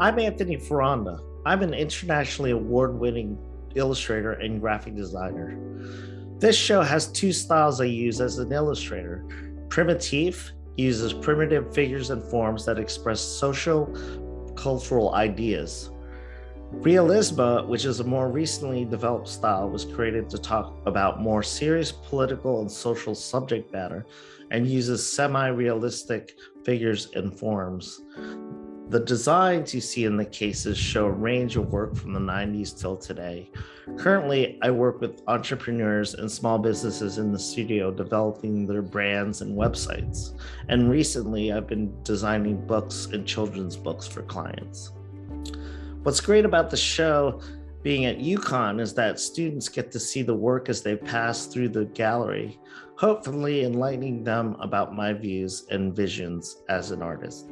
I'm Anthony Ferranda. I'm an internationally award-winning illustrator and graphic designer. This show has two styles I use as an illustrator. primitive uses primitive figures and forms that express social cultural ideas. Realisma, which is a more recently developed style, was created to talk about more serious political and social subject matter and uses semi-realistic figures and forms. The designs you see in the cases show a range of work from the 90s till today. Currently, I work with entrepreneurs and small businesses in the studio developing their brands and websites. And recently, I've been designing books and children's books for clients. What's great about the show being at UConn is that students get to see the work as they pass through the gallery, hopefully enlightening them about my views and visions as an artist.